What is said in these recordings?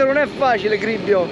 skate, non è facile, Gribbio.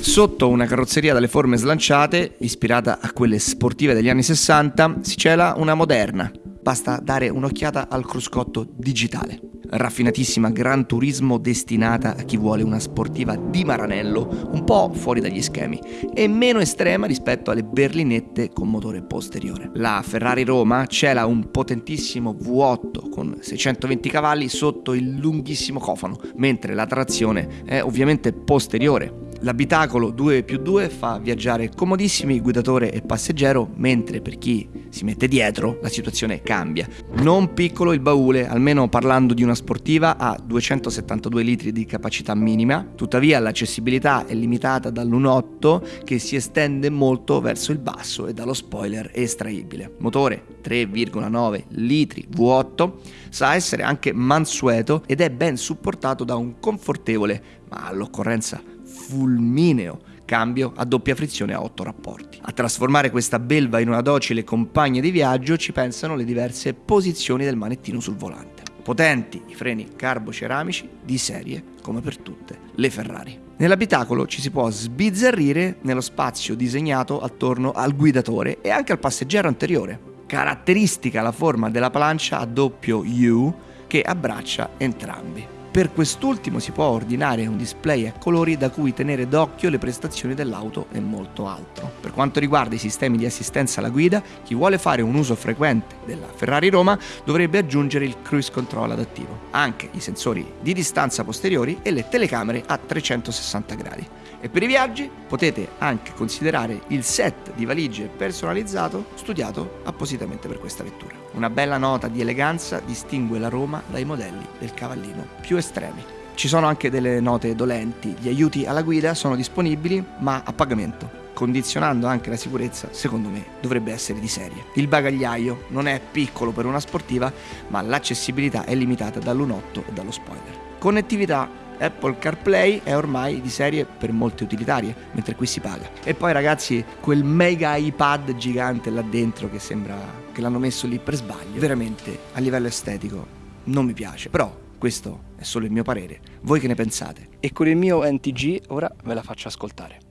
Sotto una carrozzeria dalle forme slanciate, ispirata a quelle sportive degli anni 60, si cela una moderna. Basta dare un'occhiata al cruscotto digitale raffinatissima Gran Turismo destinata a chi vuole una sportiva di Maranello, un po' fuori dagli schemi, e meno estrema rispetto alle berlinette con motore posteriore. La Ferrari Roma cela un potentissimo V8 con 620 cavalli sotto il lunghissimo cofano, mentre la trazione è ovviamente posteriore L'abitacolo 2 più 2 fa viaggiare comodissimi guidatore e passeggero, mentre per chi si mette dietro la situazione cambia. Non piccolo il baule, almeno parlando di una sportiva, ha 272 litri di capacità minima, tuttavia l'accessibilità è limitata dall'1.8 che si estende molto verso il basso e dallo spoiler estraibile. Motore 3,9 litri V8 sa essere anche mansueto ed è ben supportato da un confortevole, ma all'occorrenza fulmineo cambio a doppia frizione a 8 rapporti. A trasformare questa belva in una docile compagna di viaggio ci pensano le diverse posizioni del manettino sul volante. Potenti i freni carboceramici di serie come per tutte le Ferrari. Nell'abitacolo ci si può sbizzarrire nello spazio disegnato attorno al guidatore e anche al passeggero anteriore. Caratteristica la forma della plancia a doppio U che abbraccia entrambi. Per quest'ultimo si può ordinare un display a colori da cui tenere d'occhio le prestazioni dell'auto e molto altro. Per quanto riguarda i sistemi di assistenza alla guida, chi vuole fare un uso frequente della Ferrari Roma dovrebbe aggiungere il cruise control adattivo, anche i sensori di distanza posteriori e le telecamere a 360 gradi. E per i viaggi potete anche considerare il set di valigie personalizzato studiato appositamente per questa vettura. Una bella nota di eleganza distingue la Roma dai modelli del cavallino più estremi. Ci sono anche delle note dolenti, gli aiuti alla guida sono disponibili ma a pagamento condizionando anche la sicurezza, secondo me dovrebbe essere di serie. Il bagagliaio non è piccolo per una sportiva, ma l'accessibilità è limitata dall'1.8 e dallo spoiler. Connettività Apple CarPlay è ormai di serie per molte utilitarie, mentre qui si paga. E poi ragazzi, quel mega iPad gigante là dentro che sembra che l'hanno messo lì per sbaglio, veramente a livello estetico non mi piace, però questo è solo il mio parere. Voi che ne pensate? E con il mio NTG ora ve la faccio ascoltare.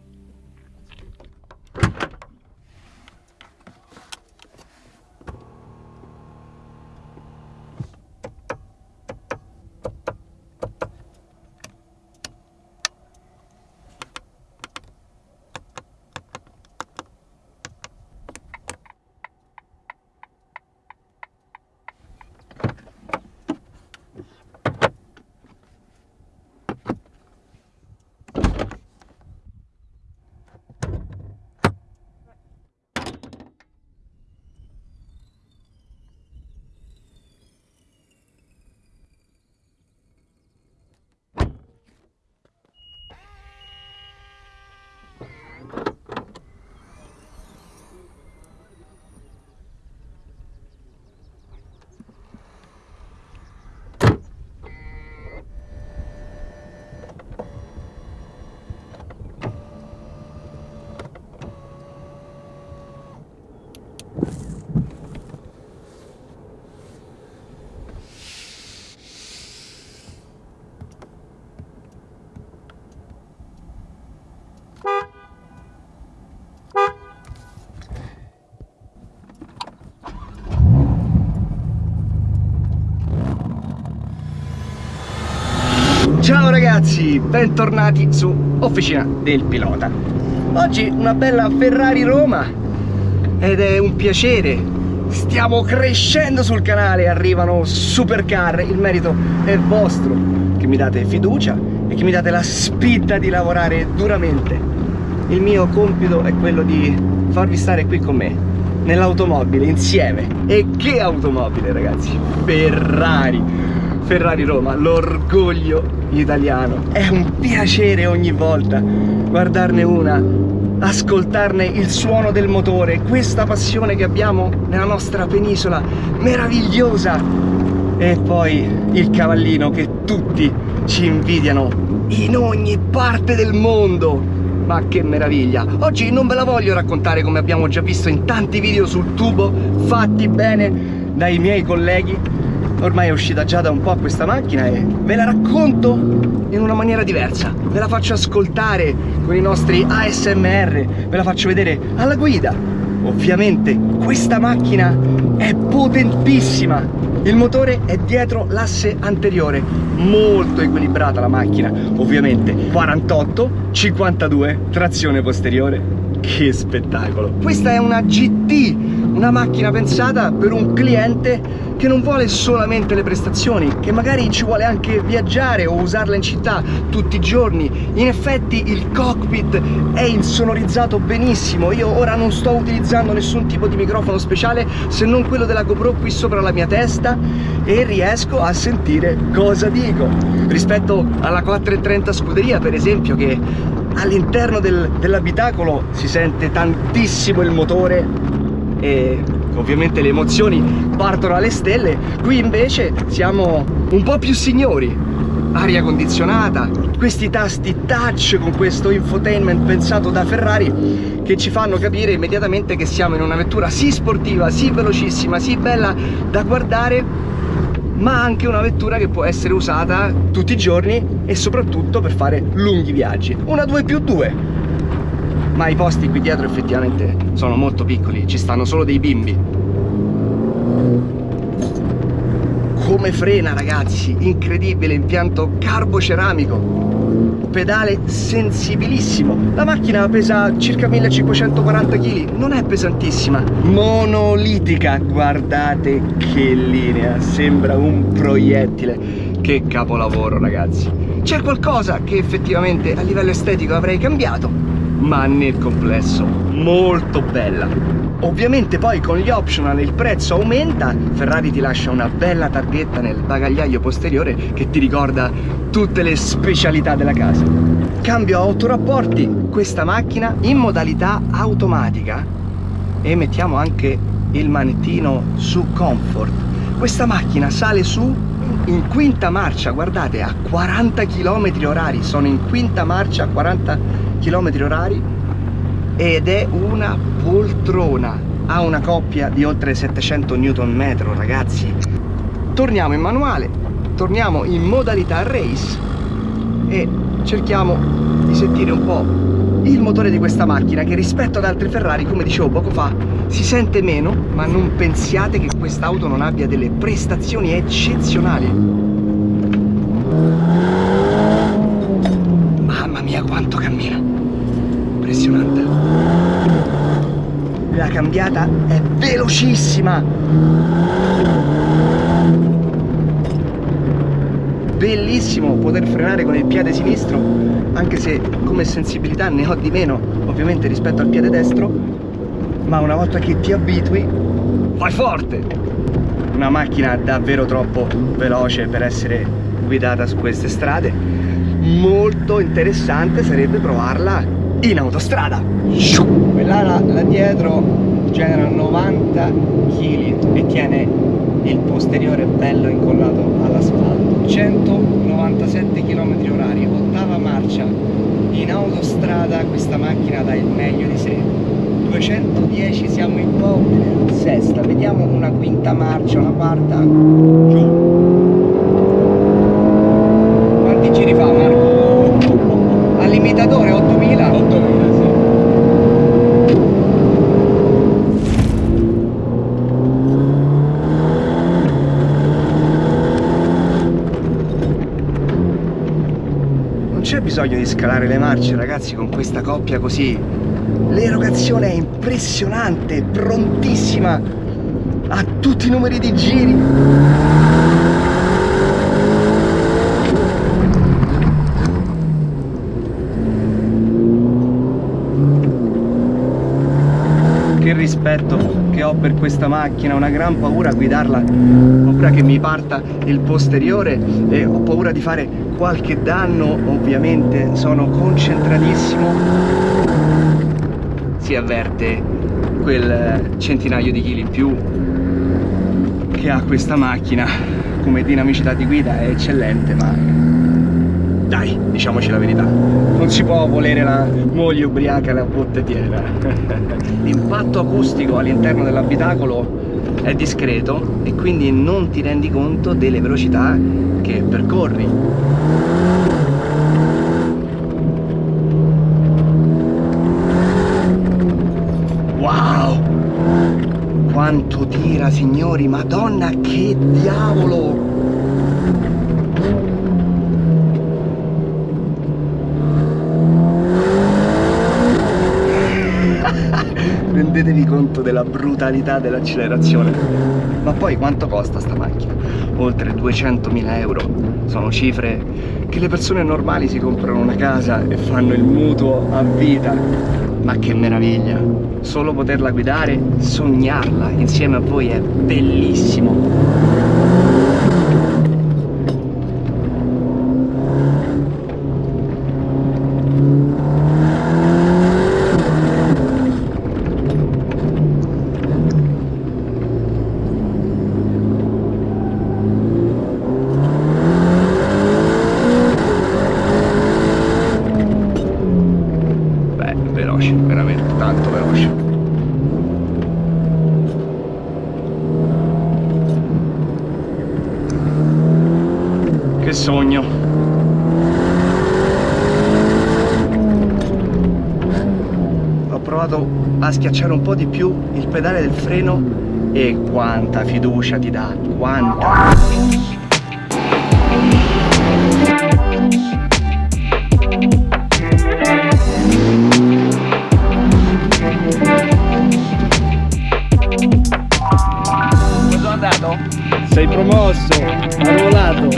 Ciao ragazzi, bentornati su Officina del Pilota. Oggi una bella Ferrari Roma. Ed è un piacere. Stiamo crescendo sul canale, arrivano supercar, il merito è vostro. Che mi date fiducia e che mi date la spinta di lavorare duramente. Il mio compito è quello di farvi stare qui con me Nell'automobile, insieme. E che automobile ragazzi, Ferrari Ferrari Roma, l'orgoglio italiano. È un piacere ogni volta guardarne una, ascoltarne il suono del motore, questa passione che abbiamo nella nostra penisola meravigliosa. E poi il cavallino che tutti ci invidiano in ogni parte del mondo. Ma che meraviglia! Oggi non ve la voglio raccontare come abbiamo già visto in tanti video sul tubo fatti bene dai miei colleghi ormai è uscita già da un po' questa macchina e ve la racconto in una maniera diversa. Ve la faccio ascoltare con i nostri ASMR, ve la faccio vedere alla guida. Ovviamente questa macchina è potentissima. Il motore è dietro l'asse anteriore, molto equilibrata la macchina, ovviamente 48, 52, trazione posteriore. Che spettacolo! Questa è una GT, una macchina pensata per un cliente che non vuole solamente le prestazioni, che magari ci vuole anche viaggiare o usarla in città tutti i giorni. In effetti il cockpit è insonorizzato benissimo, io ora non sto utilizzando nessun tipo di microfono speciale se non quello della GoPro qui sopra la mia testa e riesco a sentire cosa dico. Rispetto alla 430 scuderia per esempio che all'interno del, dell'abitacolo si sente tantissimo il motore e ovviamente le emozioni partono alle stelle. Qui invece siamo un po' più signori. Aria condizionata questi tasti touch con questo infotainment pensato da Ferrari che ci fanno capire immediatamente che siamo in una vettura sì sportiva, sì velocissima, sì bella da guardare ma anche una vettura che può essere usata tutti i giorni e soprattutto per fare lunghi viaggi. Una 2 più 2 ma i posti qui dietro effettivamente sono molto piccoli, ci stanno solo dei bimbi. Come frena ragazzi, incredibile impianto carboceramico. Pedale sensibilissimo. La macchina pesa circa 1540 kg non è pesantissima. Monolitica guardate che linea. Sembra un proiettile. Che capolavoro ragazzi. C'è qualcosa che effettivamente a livello estetico avrei cambiato ma nel complesso molto bella. Ovviamente poi con gli optional il prezzo aumenta. Ferrari ti lascia una bella targhetta nel bagagliaio posteriore che ti ricorda tutte le specialità della casa. Cambio a 8 rapporti questa macchina in modalità automatica. E mettiamo anche il manettino su comfort. Questa macchina sale su in quinta marcia. Guardate a 40 km orari. Sono in quinta marcia a 40 km orari ed è una poltrona. Ha una coppia di oltre 700 Nm ragazzi. Torniamo in manuale torniamo in modalità race e cerchiamo di sentire un po' il motore di questa macchina che rispetto ad altri Ferrari come dicevo poco fa si sente meno ma non pensiate che quest'auto non abbia delle prestazioni eccezionali mia quanto cammina. Impressionante. La cambiata è velocissima. Bellissimo poter frenare con il piede sinistro anche se come sensibilità ne ho di meno ovviamente rispetto al piede destro. Ma una volta che ti abitui vai forte! Una macchina davvero troppo veloce per essere guidata su queste strade molto interessante sarebbe provarla in autostrada. Quella là, là dietro genera 90 kg e tiene il posteriore bello incollato all'asfalto. 197 km orari ottava marcia. In autostrada questa macchina dà il meglio di sé. 210 siamo in po' sesta vediamo una quinta marcia una quarta. Giù bisogno di scalare le marce ragazzi con questa coppia così. L'erogazione è impressionante prontissima a tutti i numeri di giri rispetto che ho per questa macchina. Una gran paura a guidarla paura che mi parta il posteriore e ho paura di fare qualche danno ovviamente. Sono concentratissimo. Si avverte quel centinaio di chili in più che ha questa macchina come dinamicità di guida è eccellente ma dai, diciamoci la verità, non si può volere la moglie ubriaca la botte piena. L'impatto acustico all'interno dell'abitacolo è discreto e quindi non ti rendi conto delle velocità che percorri. Wow! Quanto tira signori, madonna che diavolo! Rendetevi conto della brutalità dell'accelerazione. Ma poi quanto costa sta macchina? Oltre 200.000 euro. Sono cifre che le persone normali si comprano una casa e fanno il mutuo a vita. Ma che meraviglia! Solo poterla guidare, sognarla insieme a voi è bellissimo. Che sogno. Ho provato a schiacciare un po' di più il pedale del freno e quanta fiducia ti dà, quanta. Sei promosso, arruolato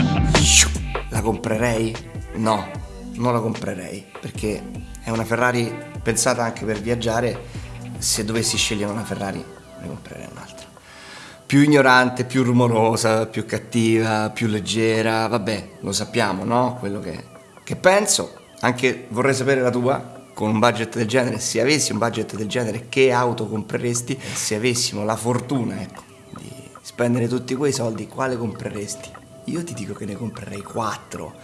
comprerei? No, non la comprerei perché è una Ferrari pensata anche per viaggiare. Se dovessi scegliere una Ferrari ne comprerei un'altra. Più ignorante, più rumorosa, più cattiva, più leggera, vabbè, lo sappiamo, no? Quello che, che penso. Anche vorrei sapere la tua, con un budget del genere, se avessi un budget del genere, che auto compreresti? Se avessimo la fortuna, ecco, di spendere tutti quei soldi, quale compreresti? Io ti dico che ne comprerei 4,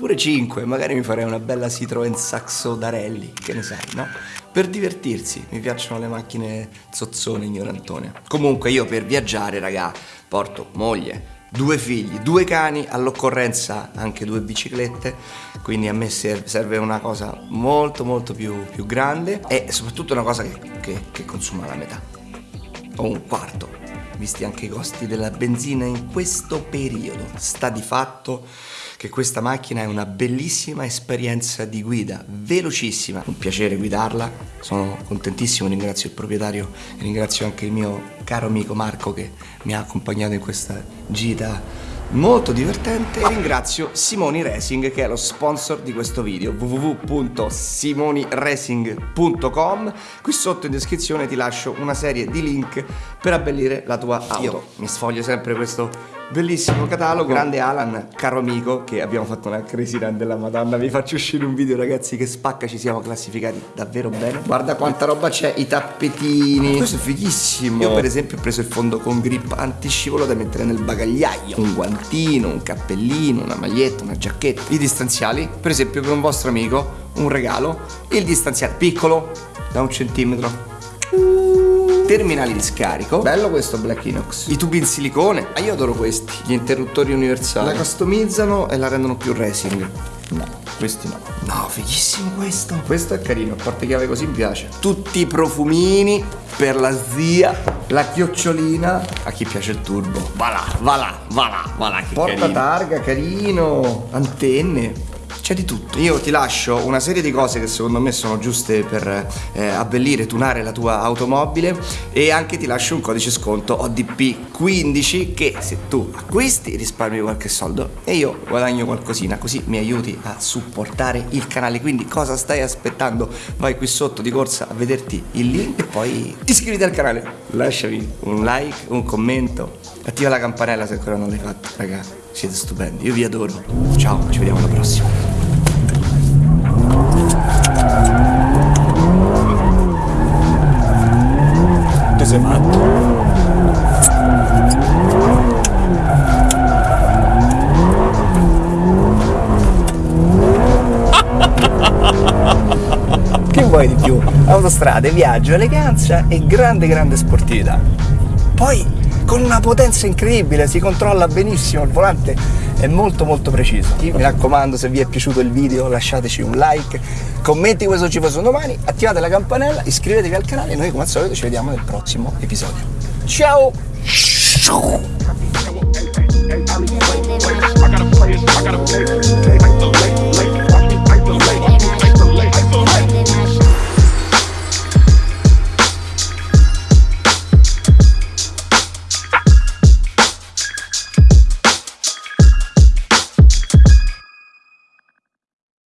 pure 5, magari mi farei una bella Citroen Saxo da rally, che ne sai, no? Per divertirsi, mi piacciono le macchine zozzone ignorantone. Comunque io per viaggiare, raga, porto moglie, due figli, due cani, all'occorrenza anche due biciclette, quindi a me serve una cosa molto molto più, più grande e soprattutto una cosa che, che, che consuma la metà, o un quarto visti anche i costi della benzina in questo periodo. Sta di fatto che questa macchina è una bellissima esperienza di guida, velocissima, un piacere guidarla, sono contentissimo, ringrazio il proprietario e ringrazio anche il mio caro amico Marco che mi ha accompagnato in questa gita molto divertente. E ringrazio Simoni Racing che è lo sponsor di questo video www.simoniracing.com qui sotto in descrizione ti lascio una serie di link per abbellire la tua auto. Io. Mi sfoglio sempre questo Bellissimo catalogo, grande Alan, caro amico, che abbiamo fatto una crazy run della madonna, vi faccio uscire un video ragazzi che spacca, ci siamo classificati davvero bene. Guarda quanta roba c'è, i tappetini, questo è fighissimo. Io per esempio ho preso il fondo con grip antiscivolo da mettere nel bagagliaio, un guantino, un cappellino, una maglietta, una giacchetta. I distanziali, per esempio per un vostro amico, un regalo, il distanziale piccolo, da un centimetro, terminali di scarico. Bello questo Black Inox. I tubi in silicone. Ah, io adoro questi. Gli interruttori universali. La customizzano e la rendono più racing. No, questi no. No, fighissimo questo. Questo è carino, a parte chiave così mi piace. Tutti i profumini per la zia. La chiocciolina a chi piace il turbo. Va là, va là, va là, va là. Porta carino. targa, carino. Antenne c'è di tutto. Io ti lascio una serie di cose che secondo me sono giuste per eh, abbellire, tunare la tua automobile e anche ti lascio un codice sconto ODP15 che se tu acquisti risparmi qualche soldo e io guadagno qualcosina, così mi aiuti a supportare il canale. Quindi cosa stai aspettando? Vai qui sotto di corsa a vederti il link e poi iscriviti al canale. Lasciami un like, un commento, attiva la campanella se ancora non l'hai fatto, raga. Siete stupendi, io vi adoro. Ciao, ci vediamo alla prossima. Tu sei matto? che vuoi di più? Autostrade, viaggio, eleganza e grande grande sportività. Poi con una potenza incredibile, si controlla benissimo il volante è molto molto preciso. Mi raccomando se vi è piaciuto il video lasciateci un like, commenti questo ci fosse domani, attivate la campanella, iscrivetevi al canale e noi come al solito ci vediamo nel prossimo episodio. Ciao!